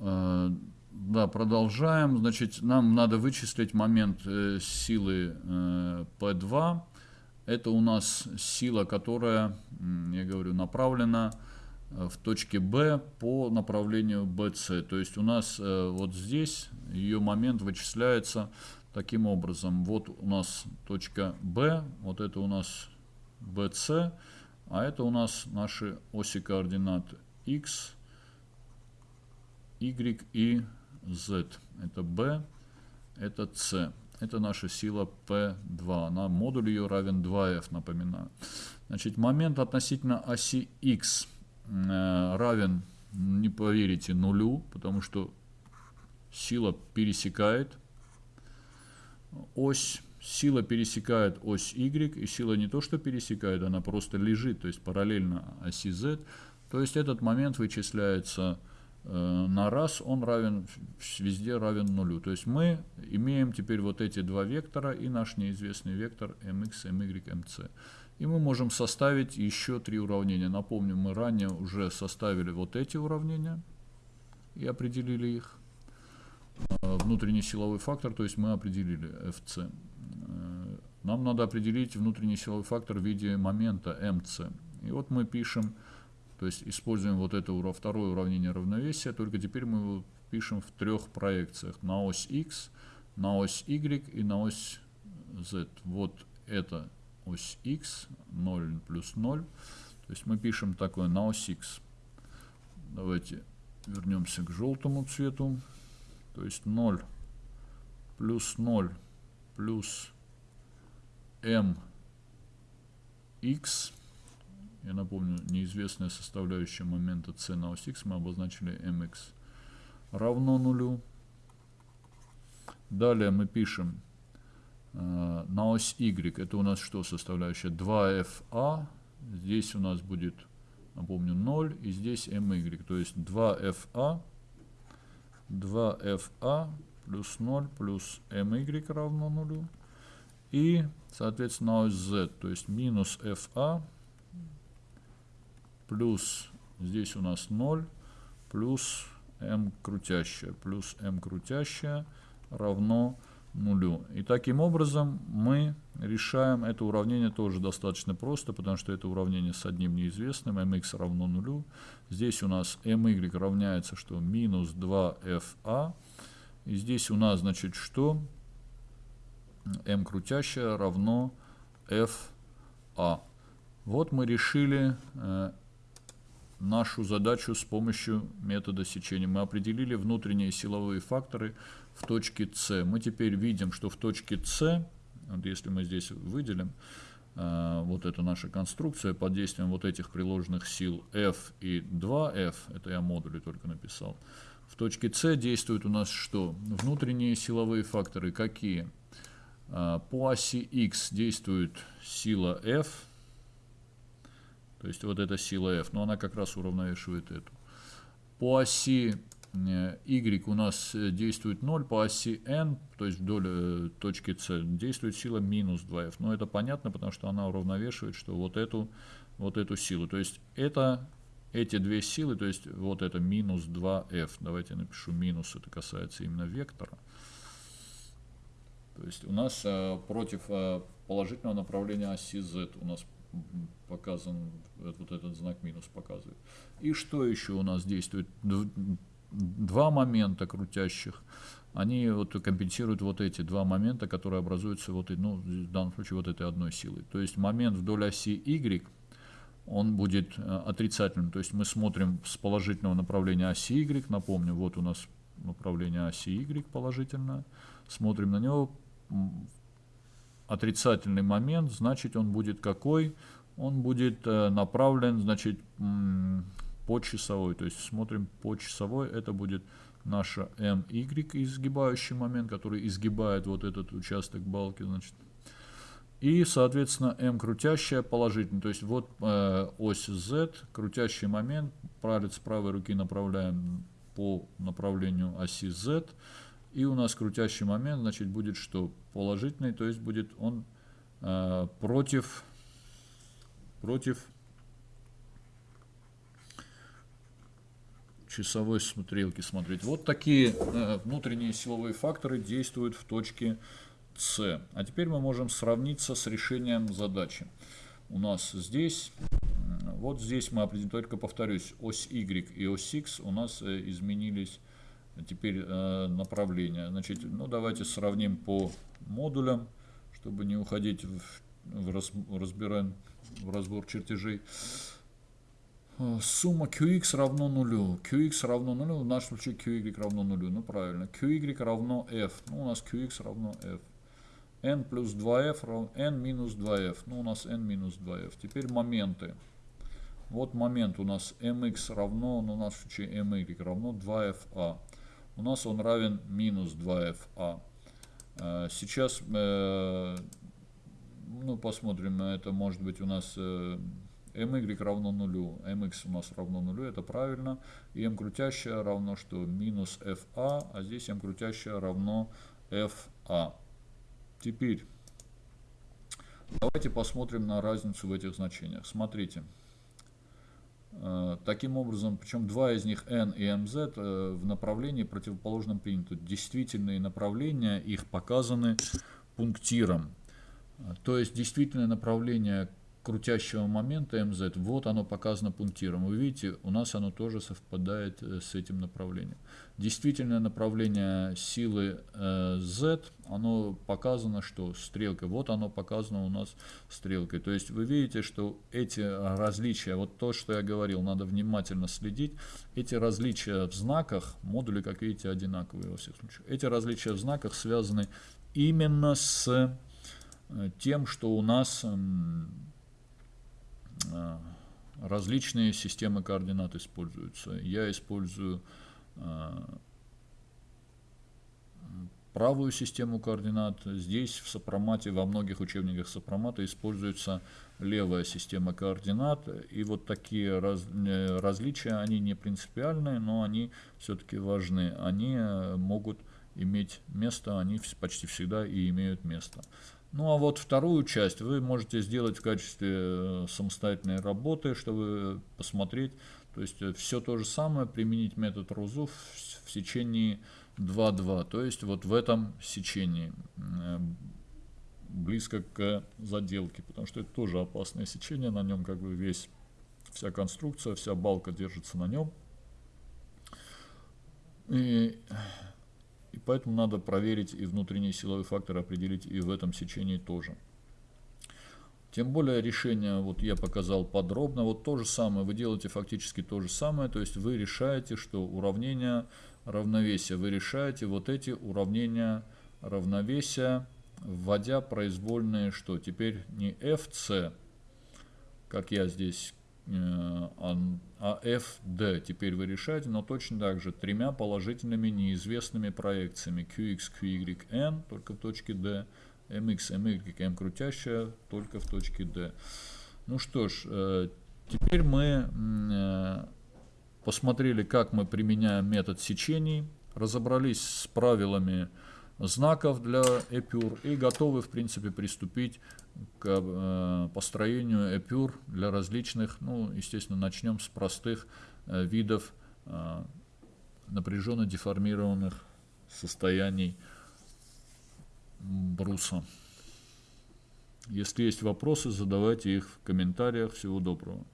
Э, да, продолжаем. Значит, нам надо вычислить момент э, силы э, P2. Это у нас сила, которая, я говорю, направлена в точке B по направлению BC. То есть у нас вот здесь ее момент вычисляется таким образом. Вот у нас точка B, вот это у нас BC, а это у нас наши оси координат X, Y и Z. Это B, это C. Это наша сила P2. На модуль ее равен 2F, напоминаю. Значит, момент относительно оси X э, равен, не поверите, нулю, потому что сила пересекает ось, сила пересекает ось Y, и сила не то что пересекает, она просто лежит, то есть параллельно оси Z. То есть этот момент вычисляется на раз он равен, везде равен нулю. То есть мы имеем теперь вот эти два вектора и наш неизвестный вектор mx, my, mc. И мы можем составить еще три уравнения. Напомню, мы ранее уже составили вот эти уравнения и определили их. Э, внутренний силовой фактор, то есть мы определили fc. Э, нам надо определить внутренний силовой фактор в виде момента mc. И вот мы пишем то есть используем вот это второе уравнение равновесия, только теперь мы его пишем в трех проекциях. На ось x, на ось y и на ось z. Вот это ось x, 0 плюс 0. То есть мы пишем такое на ось x. Давайте вернемся к желтому цвету. То есть 0 плюс 0 плюс m x я напомню, неизвестная составляющая момента c на ось x мы обозначили mx равно нулю. Далее мы пишем э, на ось y, это у нас что составляющая? 2fa, здесь у нас будет, напомню, 0, и здесь my, то есть 2fa, 2fa плюс 0 плюс my равно нулю. И, соответственно, ось z, то есть минус fa плюс здесь у нас 0, плюс m крутящая, плюс m крутящая равно нулю. И таким образом мы решаем это уравнение тоже достаточно просто, потому что это уравнение с одним неизвестным, mx равно нулю. Здесь у нас my равняется что? Минус 2fa. И здесь у нас, значит, что? m крутящая равно fa. Вот мы решили э, нашу задачу с помощью метода сечения. Мы определили внутренние силовые факторы в точке С. Мы теперь видим, что в точке С, вот если мы здесь выделим, э, вот эта наша конструкция под действием вот этих приложенных сил F и 2F, это я модули только написал, в точке С действуют у нас что? Внутренние силовые факторы какие? Э, по оси X действует сила F, то есть вот эта сила F, но она как раз уравновешивает эту. По оси э, Y у нас э, действует 0, по оси N, то есть вдоль э, точки C, действует сила минус 2F. Но это понятно, потому что она уравновешивает, что вот эту, вот эту силу. То есть это эти две силы, то есть вот это минус 2F. Давайте я напишу минус, это касается именно вектора. То есть у нас э, против э, положительного направления оси Z у нас показан, вот этот знак минус показывает. И что еще у нас действует? Два момента крутящих, они вот компенсируют вот эти два момента, которые образуются вот, ну, в данном случае вот этой одной силой. То есть момент вдоль оси Y, он будет э, отрицательным. То есть мы смотрим с положительного направления оси Y, напомню, вот у нас направление оси Y положительное, смотрим на него, отрицательный момент, значит он будет какой? Он будет э, направлен, значит, по часовой. То есть смотрим по часовой, это будет наша MY изгибающий момент, который изгибает вот этот участок балки, значит. И, соответственно, M крутящая положительная. То есть вот э, ось Z, крутящий момент, палец правой руки направляем по направлению оси Z. И у нас крутящий момент, значит, будет что? Положительный, то есть будет он э, против, против часовой стрелки смотреть. Вот такие э, внутренние силовые факторы действуют в точке С. А теперь мы можем сравниться с решением задачи. У нас здесь, вот здесь мы определим, только повторюсь, ось Y и ось X у нас э, изменились теперь э, направления. Значит, ну давайте сравним по модулям, чтобы не уходить в, в, раз, разбираем, в разбор чертежей. Э, сумма QX равно нулю. QX равно нулю. В нашем случае QY равно нулю. Ну правильно. QY равно F. Ну у нас QX равно F. n плюс 2F равно n минус 2F. Ну у нас n минус 2F. Теперь моменты. Вот момент у нас mx равно, ну в нашем случае my равно 2FA. У нас он равен минус 2FA. Э, сейчас э, ну, посмотрим, это может быть у нас my равно нулю, mx у нас равно нулю, это правильно. И m крутящая равно что? Минус fa, а здесь m крутящая равно fa. Теперь давайте посмотрим на разницу в этих значениях. Смотрите. Э, таким образом, причем два из них n и mz э, в направлении противоположном приняты. Действительные направления их показаны пунктиром. Э, то есть действительное направление крутящего момента mz, вот оно показано пунктиром. Вы видите, у нас оно тоже совпадает э, с этим направлением. Действительное направление силы э, z, оно показано, что стрелкой. Вот оно показано у нас стрелкой. То есть вы видите, что эти различия, вот то, что я говорил, надо внимательно следить. Эти различия в знаках, модули, как видите, одинаковые во всех случаях. Эти различия в знаках связаны именно с э, тем, что у нас различные системы координат используются. Я использую э, правую систему координат. Здесь в сопромате, во многих учебниках сопромата используется левая система координат. И вот такие раз, э, различия, они не принципиальные, но они все-таки важны. Они могут иметь место, они почти всегда и имеют место. Ну а вот вторую часть вы можете сделать в качестве э, самостоятельной работы, чтобы посмотреть. То есть э, все то же самое, применить метод Рузу в сечении 2-2. То есть вот в этом сечении, э, близко к заделке, потому что это тоже опасное сечение, на нем как бы весь, вся конструкция, вся балка держится на нем. И и поэтому надо проверить и внутренний силовой фактор определить и в этом сечении тоже. Тем более решение, вот я показал подробно, вот то же самое, вы делаете фактически то же самое, то есть вы решаете, что уравнение равновесия, вы решаете вот эти уравнения равновесия, вводя произвольные, что теперь не fc, как я здесь а f, d теперь вы решаете, но точно так же тремя положительными неизвестными проекциями qx, qy, n только в точке d, mx, my, m крутящая только в точке d. Ну что ж, э, теперь мы э, посмотрели, как мы применяем метод сечений, разобрались с правилами знаков для эпюр и готовы, в принципе, приступить к э, построению эпюр для различных, ну, естественно, начнем с простых э, видов э, напряженно деформированных состояний бруса. Если есть вопросы, задавайте их в комментариях. Всего доброго.